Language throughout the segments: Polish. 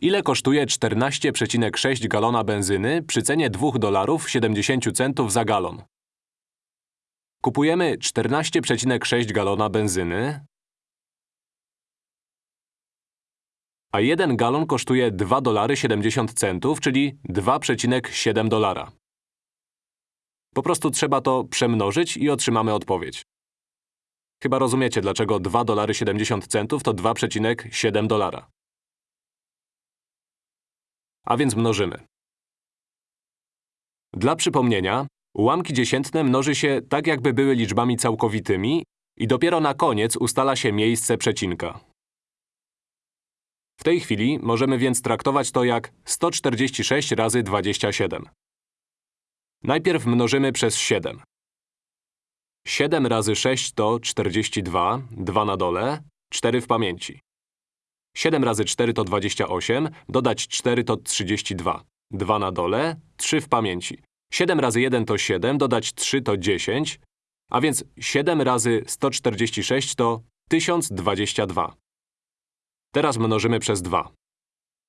Ile kosztuje 14,6 galona benzyny przy cenie 2 dolarów 70 centów za galon? Kupujemy 14,6 galona benzyny, a 1 galon kosztuje 2 dolary 70 centów, czyli 2,7 dolara. Po prostu trzeba to przemnożyć i otrzymamy odpowiedź. Chyba rozumiecie, dlaczego 2 dolary 70 centów to 2,7 dolara. A więc mnożymy. Dla przypomnienia, ułamki dziesiętne mnoży się tak, jakby były liczbami całkowitymi i dopiero na koniec ustala się miejsce przecinka. W tej chwili możemy więc traktować to jak 146 razy 27. Najpierw mnożymy przez 7. 7 razy 6 to 42, 2 na dole, 4 w pamięci. 7 razy 4 to 28, dodać 4 to 32. 2 na dole, 3 w pamięci. 7 razy 1 to 7, dodać 3 to 10, a więc 7 razy 146 to 1022. Teraz mnożymy przez 2.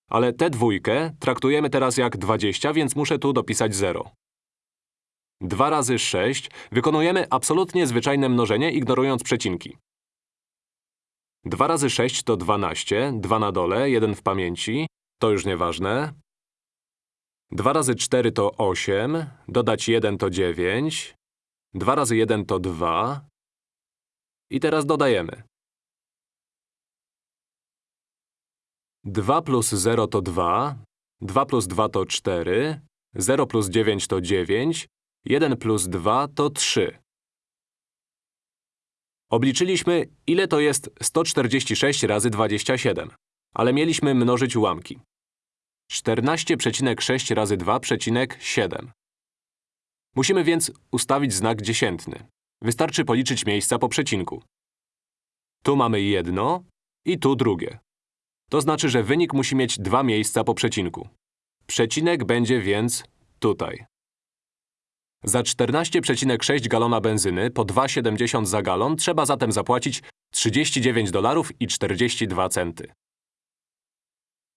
Ale tę dwójkę traktujemy teraz jak 20, więc muszę tu dopisać 0. 2 razy 6 wykonujemy absolutnie zwyczajne mnożenie, ignorując przecinki. 2 razy 6 to 12, 2 na dole, 1 w pamięci. To już nieważne. 2 razy 4 to 8, dodać 1 to 9. 2 razy 1 to 2. I teraz dodajemy. 2 plus 0 to 2, 2 plus 2 to 4, 0 plus 9 to 9, 1 plus 2 to 3. Obliczyliśmy, ile to jest 146 razy 27, ale mieliśmy mnożyć ułamki. 14,6 razy 2,7. Musimy więc ustawić znak dziesiętny. Wystarczy policzyć miejsca po przecinku. Tu mamy jedno i tu drugie. To znaczy, że wynik musi mieć dwa miejsca po przecinku. Przecinek będzie więc tutaj. Za 14,6 galona benzyny po 2,70 za galon trzeba zatem zapłacić 39 dolarów i 42 centy.